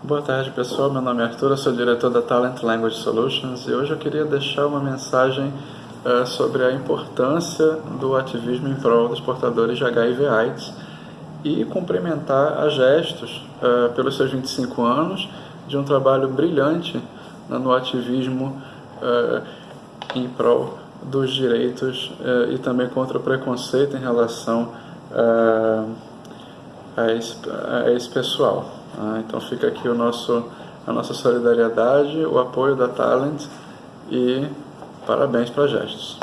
Boa tarde pessoal, meu nome é Arthur, sou diretor da Talent Language Solutions e hoje eu queria deixar uma mensagem uh, sobre a importância do ativismo em prol dos portadores de HIV AIDS e cumprimentar a Gestos uh, pelos seus 25 anos de um trabalho brilhante uh, no ativismo em prol dos direitos e também contra o preconceito em relação a esse, a esse pessoal. Ah, então fica aqui o nosso, a nossa solidariedade, o apoio da Talent e parabéns para Gestos.